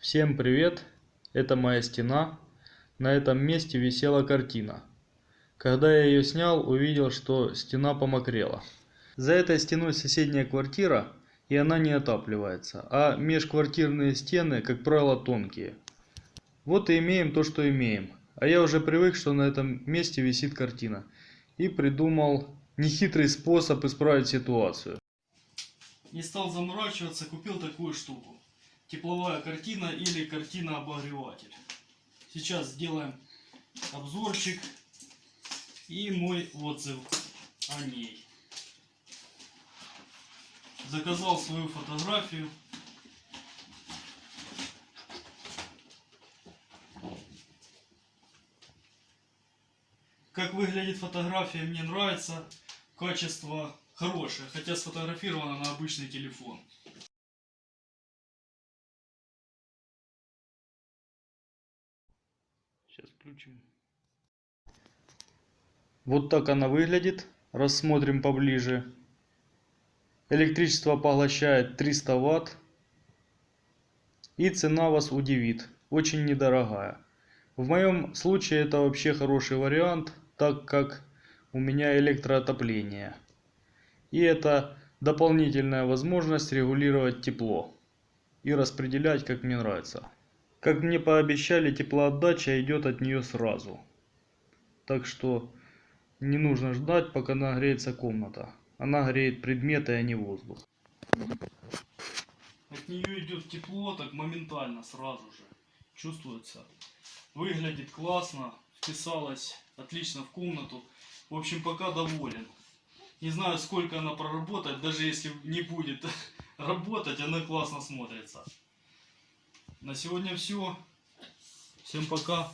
Всем привет! Это моя стена. На этом месте висела картина. Когда я ее снял, увидел, что стена помокрела. За этой стеной соседняя квартира, и она не отапливается, а межквартирные стены, как правило, тонкие. Вот и имеем то, что имеем. А я уже привык, что на этом месте висит картина. И придумал нехитрый способ исправить ситуацию. Не стал заморачиваться, купил такую штуку. Тепловая картина или картина-обогреватель. Сейчас сделаем обзорчик и мой отзыв о ней. Заказал свою фотографию. Как выглядит фотография, мне нравится. Качество хорошее, хотя сфотографировано на обычный телефон. Сейчас включим. Вот так она выглядит. Рассмотрим поближе. Электричество поглощает 300 ватт. И цена вас удивит. Очень недорогая. В моем случае это вообще хороший вариант, так как у меня электроотопление. И это дополнительная возможность регулировать тепло и распределять как мне нравится. Как мне пообещали, теплоотдача идет от нее сразу. Так что не нужно ждать, пока нагреется комната. Она греет предметы, а не воздух. От нее идет тепло, так моментально, сразу же. Чувствуется. Выглядит классно, вписалась отлично в комнату. В общем, пока доволен. Не знаю, сколько она проработает, даже если не будет работать, она классно смотрится. На сегодня все. Всем пока.